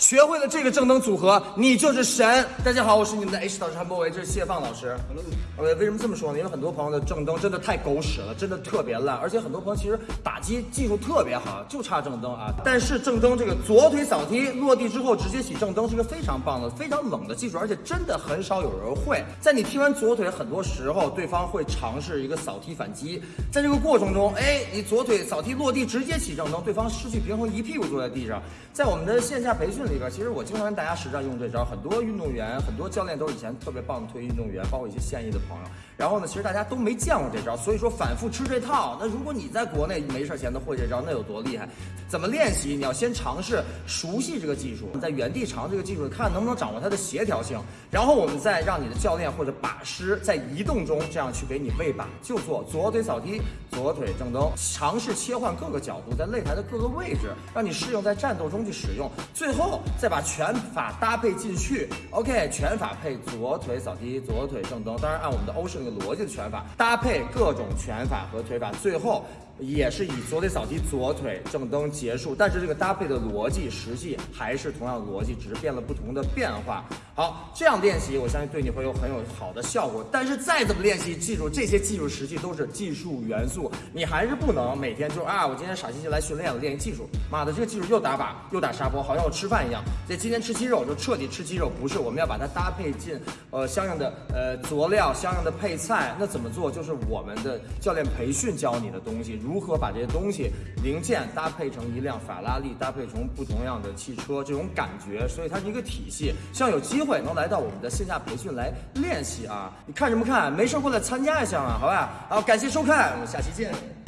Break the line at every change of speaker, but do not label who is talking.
学会了这个正蹬组合，你就是神。大家好，我是你们的 H 导师韩博维，这是谢放老师。呃，为什么这么说呢？因为很多朋友的正蹬真的太狗屎了，真的特别烂，而且很多朋友其实打击技术特别好，就差正蹬啊。但是正蹬这个左腿扫踢落地之后直接起正蹬是一个非常棒的、非常冷的技术，而且真的很少有人会。在你踢完左腿，很多时候对方会尝试一个扫踢反击，在这个过程中，哎，你左腿扫踢落地直接起正蹬，对方失去平衡，一屁股坐在地上。在我们的线下培训里边，其实我经常跟大家实战用这招，很多运动员、很多教练都是以前特别棒的退役运动员，包括一些现役的朋友。然后呢，其实大家都没见过这招，所以说反复吃这套。那如果你在国内没事闲的会这招，那有多厉害？怎么练习？你要先尝试熟悉这个技术，在原地尝这个技术，看能不能掌握它的协调性。然后我们再让你的教练或者把师在移动中这样去给你喂把，就做左腿扫踢，左腿正蹬，尝试切换各个角度，在擂台的各个位置，让你适应在战斗中。去使用，最后再把拳法搭配进去。OK，拳法配左腿扫踢，左腿正蹬。当然，按我们的欧式那个逻辑的拳法搭配各种拳法和腿法，最后也是以左腿扫踢，左腿正蹬结束。但是这个搭配的逻辑实际还是同样逻辑，只是变了不同的变化。好，这样练习，我相信对你会有很有好的效果。但是再怎么练习，记住这些技术实际都是技术元素，你还是不能每天就啊，我今天傻兮兮来训练了，练技术。妈的，这个技术又打靶。又打沙包，好像我吃饭一样。这今天吃鸡肉就彻底吃鸡肉，不是我们要把它搭配进呃相应的呃佐料、相应的配菜。那怎么做？就是我们的教练培训教你的东西，如如何把这些东西零件搭配成一辆法拉利，搭配成不同样的汽车，这种感觉。所以它是一个体系。希望有机会能来到我们的线下培训来练习啊！你看什么看？没事过来参加一下嘛，好吧？好，感谢收看，我们下期见。